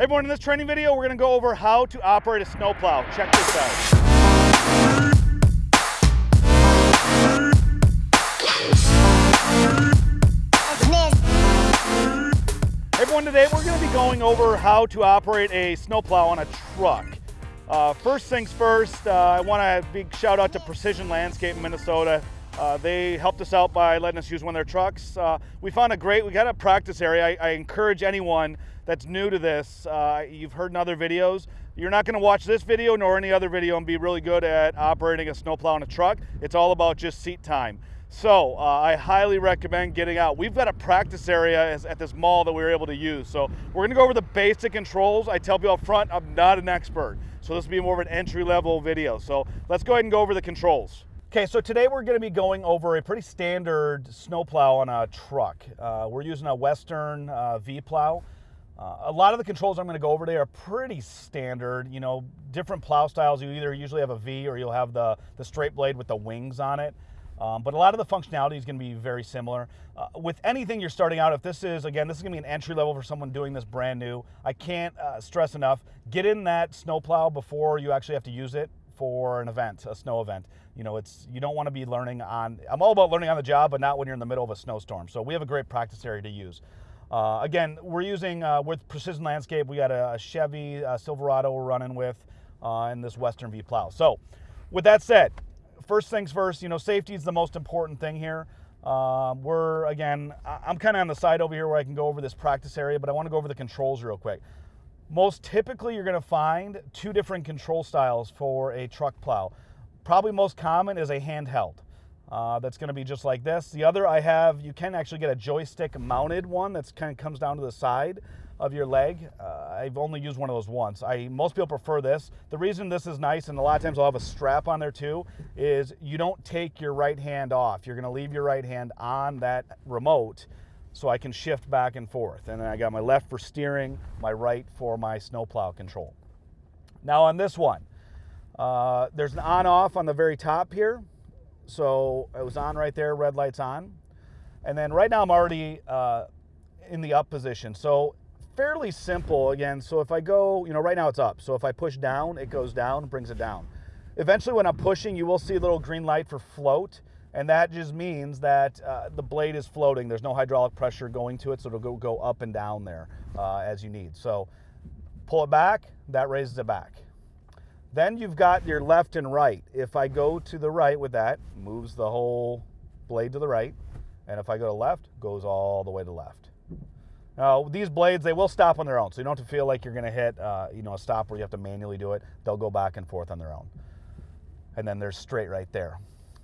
Hey everyone, in this training video, we're gonna go over how to operate a snowplow. Check this out. Everyone, today we're gonna be going over how to operate a snowplow on a truck. Uh, first things first, uh, I want a big shout out to Precision Landscape in Minnesota. Uh, they helped us out by letting us use one of their trucks. Uh, we found a great, we got a practice area. I, I encourage anyone that's new to this, uh, you've heard in other videos, you're not gonna watch this video nor any other video and be really good at operating a snowplow on a truck. It's all about just seat time. So uh, I highly recommend getting out. We've got a practice area at this mall that we were able to use. So we're gonna go over the basic controls. I tell people up front, I'm not an expert. So this will be more of an entry level video. So let's go ahead and go over the controls. Okay, so today we're gonna be going over a pretty standard snowplow on a truck. Uh, we're using a Western uh, V-plow. Uh, a lot of the controls I'm going to go over today are pretty standard. You know, different plow styles. You either usually have a V or you'll have the, the straight blade with the wings on it. Um, but a lot of the functionality is going to be very similar. Uh, with anything you're starting out, if this is, again, this is going to be an entry level for someone doing this brand new, I can't uh, stress enough, get in that snowplow before you actually have to use it for an event, a snow event. You know, it's you don't want to be learning on, I'm all about learning on the job, but not when you're in the middle of a snowstorm. So we have a great practice area to use. Uh, again, we're using, uh, with Precision Landscape, we got a, a Chevy uh, Silverado we're running with uh, in this Western V plow. So with that said, first things first, you know, safety is the most important thing here. Um, we're, again, I'm kind of on the side over here where I can go over this practice area, but I want to go over the controls real quick. Most typically, you're going to find two different control styles for a truck plow. Probably most common is a handheld. Uh, that's going to be just like this. The other I have, you can actually get a joystick mounted one that's kind of comes down to the side of your leg. Uh, I've only used one of those once. I Most people prefer this. The reason this is nice, and a lot of times I'll have a strap on there too, is you don't take your right hand off. You're going to leave your right hand on that remote so I can shift back and forth. And then I got my left for steering, my right for my snowplow control. Now on this one, uh, there's an on-off on the very top here. So it was on right there, red light's on. And then right now I'm already uh, in the up position. So fairly simple again. So if I go, you know, right now it's up. So if I push down, it goes down, brings it down. Eventually when I'm pushing, you will see a little green light for float. And that just means that uh, the blade is floating. There's no hydraulic pressure going to it, so it'll go, go up and down there uh, as you need. So pull it back, that raises it back. Then you've got your left and right. If I go to the right with that, moves the whole blade to the right. And if I go to left, goes all the way to left. Now, these blades, they will stop on their own. So you don't have to feel like you're gonna hit uh, you know, a stop where you have to manually do it. They'll go back and forth on their own. And then they're straight right there.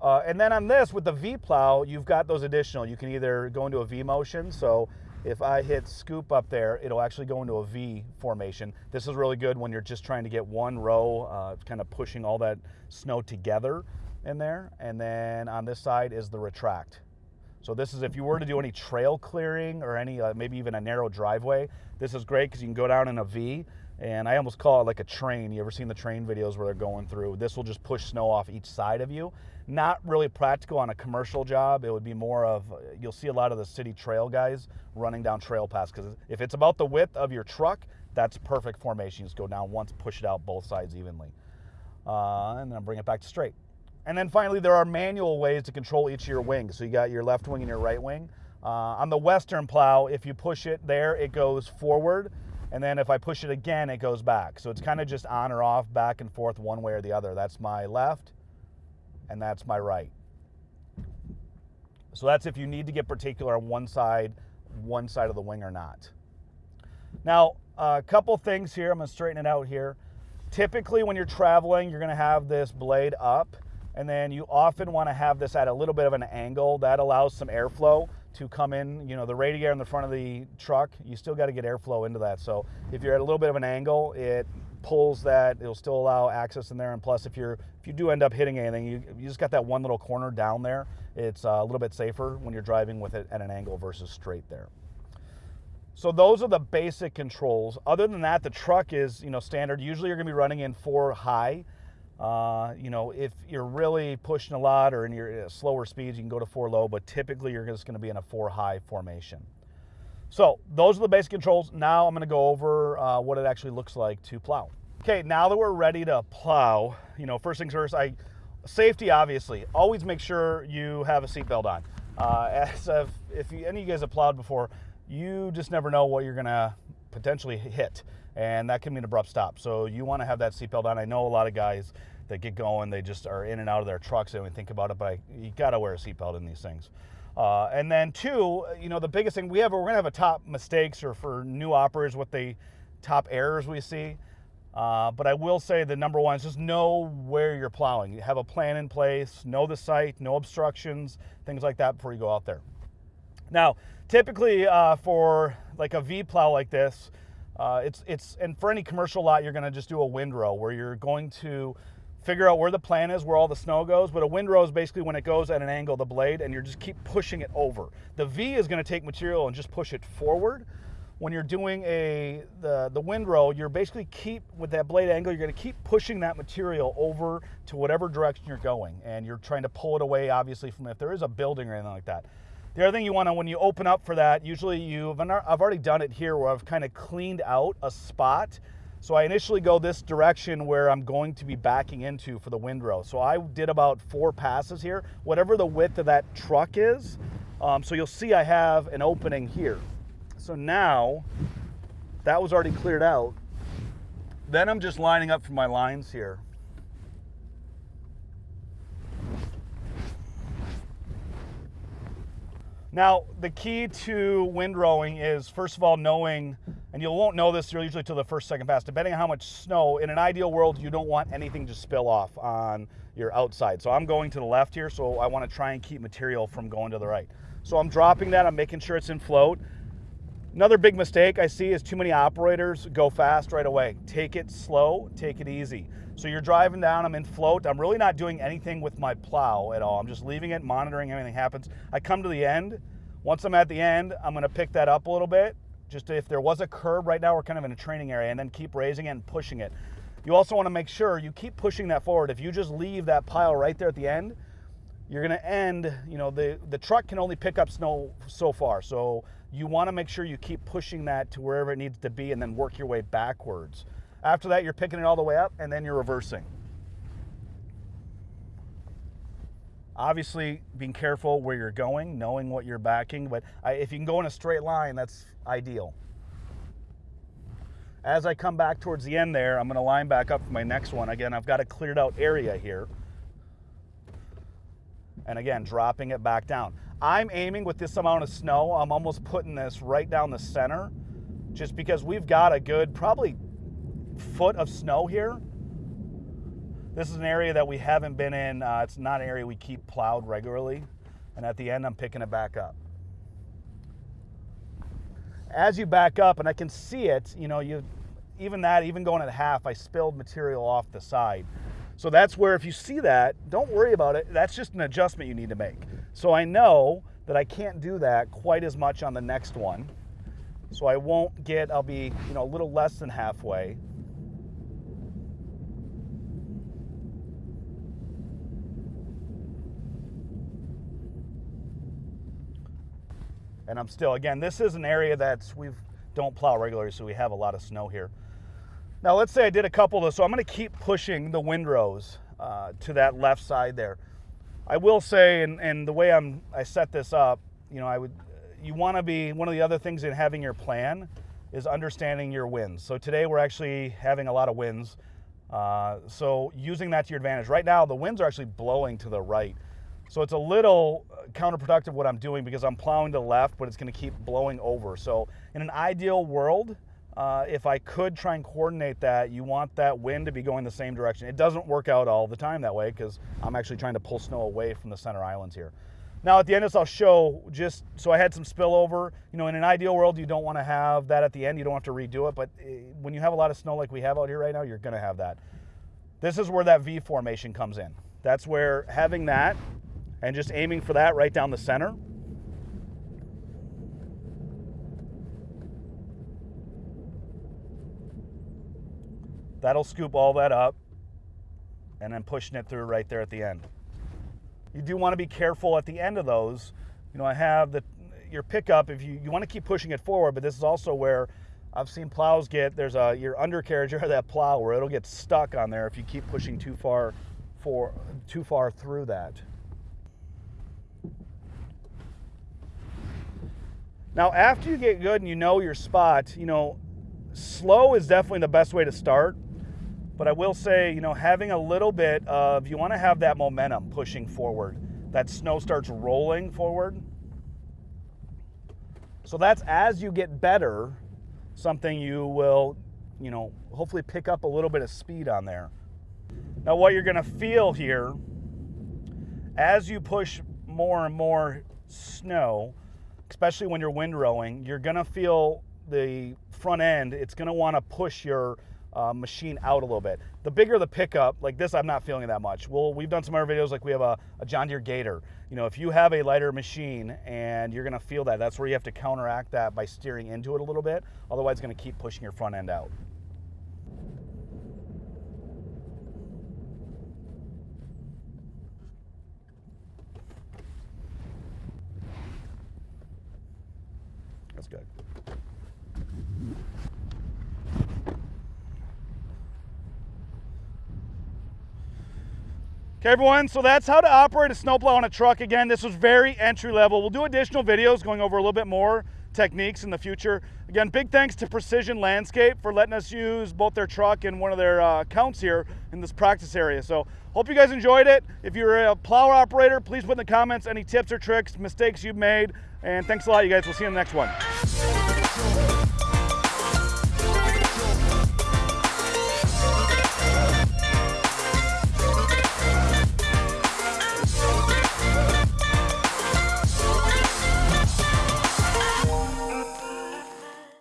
Uh, and then on this, with the V-plow, you've got those additional. You can either go into a V motion, so if I hit scoop up there, it'll actually go into a V formation. This is really good when you're just trying to get one row, uh, kind of pushing all that snow together in there. And then on this side is the retract. So this is if you were to do any trail clearing or any, uh, maybe even a narrow driveway, this is great because you can go down in a V and I almost call it like a train. You ever seen the train videos where they're going through? This will just push snow off each side of you. Not really practical on a commercial job. It would be more of, you'll see a lot of the city trail guys running down trail paths because if it's about the width of your truck, that's perfect formation. You just go down once, push it out both sides evenly. Uh, and then bring it back to straight. And then finally, there are manual ways to control each of your wings. So you got your left wing and your right wing. Uh, on the Western plow, if you push it there, it goes forward. And then if I push it again, it goes back. So it's kind of just on or off, back and forth, one way or the other. That's my left, and that's my right. So that's if you need to get particular on one side, one side of the wing or not. Now, a couple things here. I'm to straighten it out here. Typically, when you're traveling, you're going to have this blade up, and then you often want to have this at a little bit of an angle. That allows some airflow to come in, you know, the radiator in the front of the truck, you still got to get airflow into that. So if you're at a little bit of an angle, it pulls that, it'll still allow access in there. And plus, if you're if you do end up hitting anything, you, you just got that one little corner down there. It's uh, a little bit safer when you're driving with it at an angle versus straight there. So those are the basic controls. Other than that, the truck is, you know, standard. Usually you're gonna be running in four high. Uh, you know, if you're really pushing a lot or in your uh, slower speeds, you can go to four low, but typically you're just going to be in a four high formation. So those are the basic controls. Now I'm gonna go over uh, what it actually looks like to plow. Okay, now that we're ready to plow, you know, first things first, I safety obviously. Always make sure you have a seatbelt on. Uh, as if, if you, any of you guys have plowed before, you just never know what you're gonna potentially hit, and that can mean abrupt stop. So you want to have that seatbelt on. I know a lot of guys that get going, they just are in and out of their trucks. They don't think about it, but I, you got to wear a seatbelt in these things. Uh, and then two, you know, the biggest thing we have, we're gonna have a top mistakes or for new operators, what the top errors we see. Uh, but I will say the number one is just know where you're plowing. You have a plan in place, know the site, no obstructions, things like that before you go out there. Now, typically uh, for like a V plow like this, uh, it's it's and for any commercial lot, you're going to just do a windrow where you're going to figure out where the plan is, where all the snow goes. But a windrow is basically when it goes at an angle, the blade, and you just keep pushing it over. The V is going to take material and just push it forward. When you're doing a the the windrow, you're basically keep with that blade angle, you're going to keep pushing that material over to whatever direction you're going, and you're trying to pull it away, obviously, from if there is a building or anything like that. The other thing you want to, when you open up for that, usually you've, I've already done it here where I've kind of cleaned out a spot. So I initially go this direction where I'm going to be backing into for the windrow. So I did about four passes here, whatever the width of that truck is. Um, so you'll see I have an opening here. So now that was already cleared out. Then I'm just lining up for my lines here. Now, the key to windrowing is, first of all, knowing, and you won't know this usually till the first, second pass, depending on how much snow. In an ideal world, you don't want anything to spill off on your outside. So I'm going to the left here, so I want to try and keep material from going to the right. So I'm dropping that, I'm making sure it's in float. Another big mistake I see is too many operators go fast right away. Take it slow, take it easy. So you're driving down, I'm in float, I'm really not doing anything with my plow at all. I'm just leaving it, monitoring everything happens. I come to the end. Once I'm at the end, I'm gonna pick that up a little bit. Just if there was a curb, right now we're kind of in a training area, and then keep raising it and pushing it. You also wanna make sure you keep pushing that forward. If you just leave that pile right there at the end, you're gonna end, you know, the, the truck can only pick up snow so far. So you wanna make sure you keep pushing that to wherever it needs to be and then work your way backwards. After that, you're picking it all the way up and then you're reversing. Obviously, being careful where you're going, knowing what you're backing, but if you can go in a straight line, that's ideal. As I come back towards the end there, I'm gonna line back up for my next one. Again, I've got a cleared out area here. And again, dropping it back down. I'm aiming with this amount of snow, I'm almost putting this right down the center, just because we've got a good, probably foot of snow here. This is an area that we haven't been in. Uh, it's not an area we keep plowed regularly. And at the end, I'm picking it back up. As you back up, and I can see it, you know, you even that, even going at half, I spilled material off the side. So that's where if you see that, don't worry about it. That's just an adjustment you need to make. So I know that I can't do that quite as much on the next one. So I won't get, I'll be, you know, a little less than halfway. And I'm still, again, this is an area that's, we don't plow regularly, so we have a lot of snow here. Now let's say I did a couple of those, so I'm gonna keep pushing the windrows uh, to that left side there. I will say, and, and the way I'm, I set this up, you know, I would, you wanna be, one of the other things in having your plan is understanding your winds. So today we're actually having a lot of winds. Uh, so using that to your advantage. Right now, the winds are actually blowing to the right. So it's a little uh, counterproductive what I'm doing because I'm plowing to the left, but it's gonna keep blowing over. So in an ideal world, uh, if I could try and coordinate that, you want that wind to be going the same direction. It doesn't work out all the time that way because I'm actually trying to pull snow away from the center islands here. Now at the end of this, I'll show just, so I had some spillover. You know, in an ideal world, you don't wanna have that at the end. You don't have to redo it, but eh, when you have a lot of snow like we have out here right now, you're gonna have that. This is where that V formation comes in. That's where having that and just aiming for that right down the center. That'll scoop all that up and then pushing it through right there at the end. You do want to be careful at the end of those. You know, I have the, your pickup, if you, you want to keep pushing it forward, but this is also where I've seen plows get, there's a your undercarriage of that plow where it'll get stuck on there if you keep pushing too far for too far through that. Now, after you get good and you know your spot, you know, slow is definitely the best way to start. But I will say, you know, having a little bit of, you want to have that momentum pushing forward. That snow starts rolling forward. So that's as you get better, something you will, you know, hopefully pick up a little bit of speed on there. Now, what you're going to feel here as you push more and more snow, especially when you're windrowing, you're gonna feel the front end, it's gonna wanna push your uh, machine out a little bit. The bigger the pickup, like this, I'm not feeling that much. Well, we've done some other videos, like we have a, a John Deere Gator. You know, if you have a lighter machine and you're gonna feel that, that's where you have to counteract that by steering into it a little bit. Otherwise, it's gonna keep pushing your front end out. That's good. Okay, everyone, so that's how to operate a snowplow on a truck. Again, this was very entry level. We'll do additional videos going over a little bit more techniques in the future. Again, big thanks to Precision Landscape for letting us use both their truck and one of their uh, accounts here in this practice area. So hope you guys enjoyed it. If you're a plow operator, please put in the comments any tips or tricks, mistakes you've made. And thanks a lot, you guys. We'll see you in the next one.